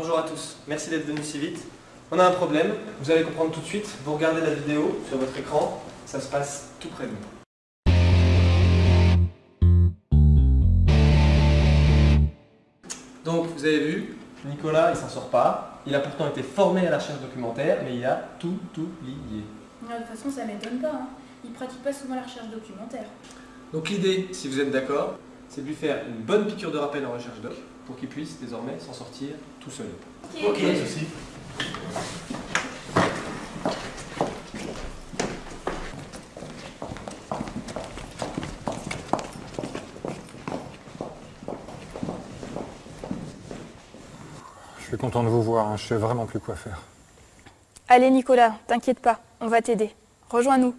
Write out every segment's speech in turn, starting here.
Bonjour à tous, merci d'être venus si vite. On a un problème, vous allez comprendre tout de suite. Vous regardez la vidéo sur votre écran, ça se passe tout près de nous. Donc vous avez vu, Nicolas il s'en sort pas. Il a pourtant été formé à la recherche documentaire, mais il a tout oublié. De toute façon, ça m'étonne pas. Hein. Il pratique pas souvent la recherche documentaire. Donc l'idée, si vous êtes d'accord, c'est de lui faire une bonne piqûre de rappel en recherche doc pour qu'il puisse désormais s'en sortir tout seul. Ok. Je suis content de vous voir, hein. je sais vraiment plus quoi faire. Allez Nicolas, t'inquiète pas, on va t'aider. Rejoins-nous.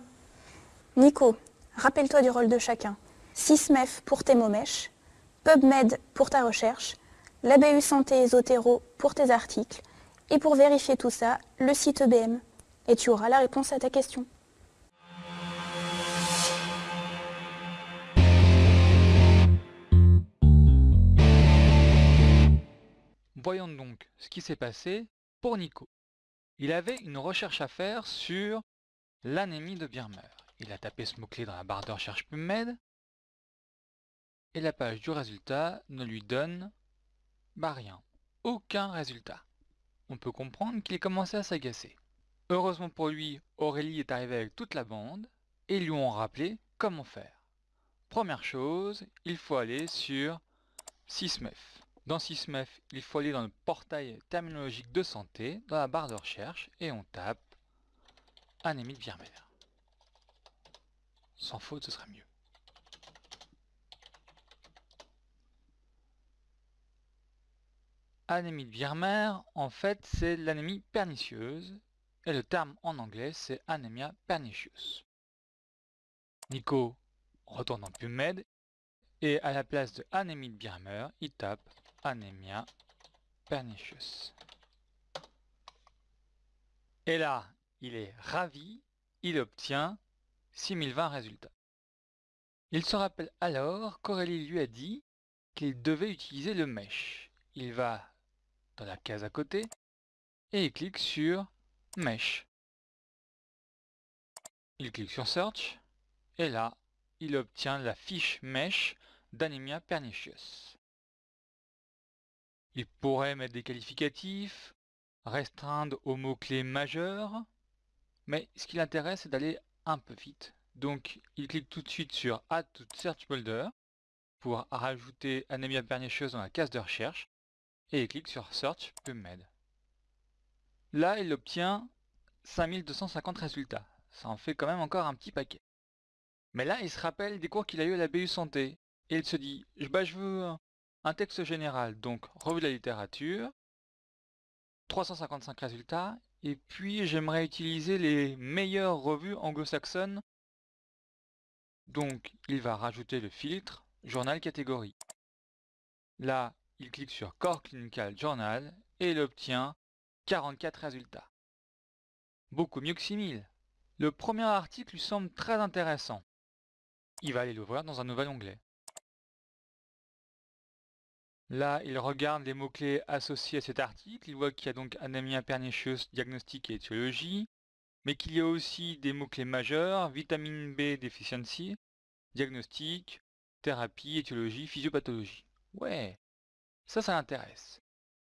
Nico, rappelle-toi du rôle de chacun. SysMef pour tes mots mèches, PubMed pour ta recherche, l'ABU Santé et Zotero pour tes articles, et pour vérifier tout ça, le site EBM. Et tu auras la réponse à ta question. Voyons donc ce qui s'est passé pour Nico. Il avait une recherche à faire sur l'anémie de Birmer. Il a tapé ce mot-clé dans la barre de recherche PubMed et la page du résultat ne lui donne bah rien. Aucun résultat. On peut comprendre qu'il ait commencé à s'agacer. Heureusement pour lui, Aurélie est arrivée avec toute la bande et ils lui ont rappelé comment faire. Première chose, il faut aller sur SysMef. Dans SysMef, il faut aller dans le portail terminologique de santé, dans la barre de recherche, et on tape anémie de. Sans faute, ce sera mieux. Anémie de Birmer, en fait, c'est l'anémie pernicieuse, et le terme en anglais, c'est anemia pernicious. Nico retourne en PubMed, et à la place de anémie de Birmer, il tape anemia pernicious. Et là, il est ravi, il obtient 6020 résultats. Il se rappelle alors qu'Aurélie lui a dit qu'il devait utiliser le mesh. Il va dans la case à côté et il clique sur Mesh. Il clique sur Search et là, il obtient la fiche Mesh d'Anemia Pernicious. Il pourrait mettre des qualificatifs, restreindre aux mots-clés majeurs, mais ce qui l'intéresse c'est d'aller un peu vite. Donc il clique tout de suite sur Add to Search Folder pour rajouter Anemia Pernicious dans la case de recherche et il clique sur Search PubMed. Là, il obtient 5250 résultats. Ça en fait quand même encore un petit paquet. Mais là, il se rappelle des cours qu'il a eu à la BU Santé. Et il se dit, bah, je veux un texte général, donc revue de la littérature, 355 résultats, et puis j'aimerais utiliser les meilleures revues anglo-saxonnes. Donc, il va rajouter le filtre journal catégorie. Là, il clique sur Core Clinical Journal et il obtient 44 résultats. Beaucoup mieux que 6000. Le premier article lui semble très intéressant. Il va aller l'ouvrir dans un nouvel onglet. Là, il regarde les mots-clés associés à cet article. Il voit qu'il y a donc anémia pernicieuse, diagnostic et étiologie, mais qu'il y a aussi des mots-clés majeurs, vitamine B deficiency, diagnostic, thérapie, étiologie, physiopathologie. Ouais, ça, ça l'intéresse.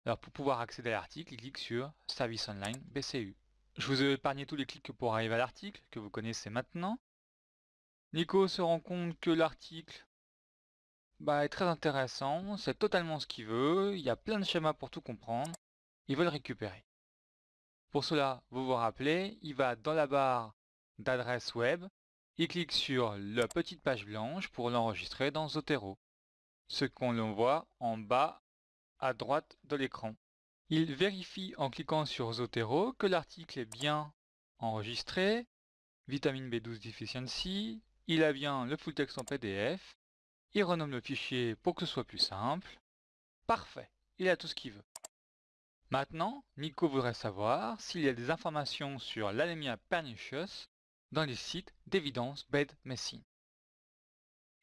Alors pour pouvoir accéder à l'article, il clique sur Service Online BCU. Je vous ai épargné tous les clics pour arriver à l'article, que vous connaissez maintenant. Nico se rend compte que l'article bah, est très intéressant, c'est totalement ce qu'il veut, il y a plein de schémas pour tout comprendre, il veut le récupérer. Pour cela, vous vous rappelez, il va dans la barre d'adresse web, il clique sur la petite page blanche pour l'enregistrer dans Zotero, ce qu'on voit en bas à droite de l'écran. Il vérifie en cliquant sur Zotero que l'article est bien enregistré, vitamine B12 deficiency, il a bien le full text en PDF, il renomme le fichier pour que ce soit plus simple. Parfait, il a tout ce qu'il veut. Maintenant, Nico voudrait savoir s'il y a des informations sur l'anémia pernicious dans les sites d'évidence Bed Messine.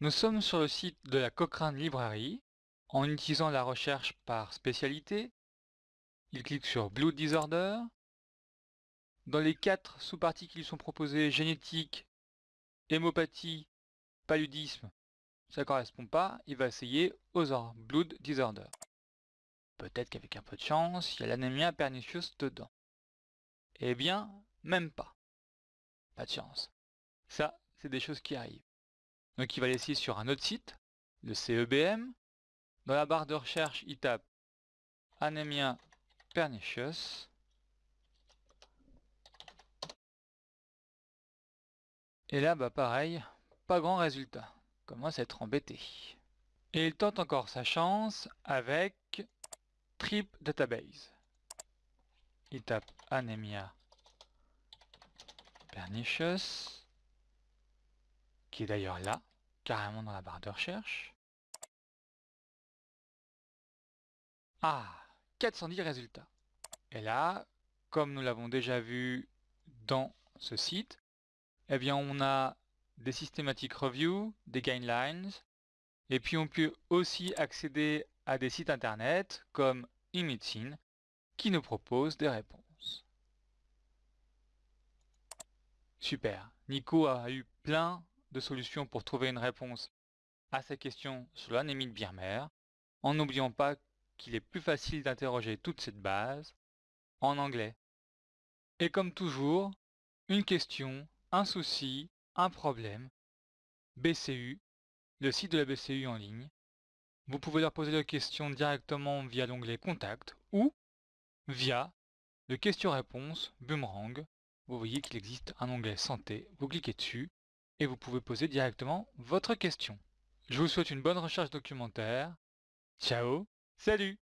Nous sommes sur le site de la Cochrane Library en utilisant la recherche par spécialité, il clique sur Blood Disorder. Dans les quatre sous-parties qui lui sont proposées, génétique, hémopathie, paludisme, ça correspond pas, il va essayer Other Blood Disorder. Peut-être qu'avec un peu de chance, il y a l'anémia pernicieuse dedans. Eh bien, même pas. Pas de chance. Ça, c'est des choses qui arrivent. Donc il va l'essayer sur un autre site, le CEBM. Dans la barre de recherche, il tape anémia pernicious. Et là, bah pareil, pas grand résultat. Commence à être embêté. Et il tente encore sa chance avec Trip Database. Il tape anémia pernicious, est d'ailleurs là, carrément dans la barre de recherche. Ah 410 résultats. Et là, comme nous l'avons déjà vu dans ce site, eh bien on a des systématiques review, des guidelines, et puis on peut aussi accéder à des sites internet comme eMedicine qui nous propose des réponses. Super, Nico a eu plein de solutions pour trouver une réponse à sa question sur l'anémie de Birmer, en n'oubliant pas qu'il est plus facile d'interroger toute cette base en anglais. Et comme toujours, une question, un souci, un problème, BCU, le site de la BCU en ligne. Vous pouvez leur poser la question directement via l'onglet Contact ou via le question-réponse Boomerang. Vous voyez qu'il existe un onglet Santé, vous cliquez dessus et vous pouvez poser directement votre question. Je vous souhaite une bonne recherche documentaire. Ciao, salut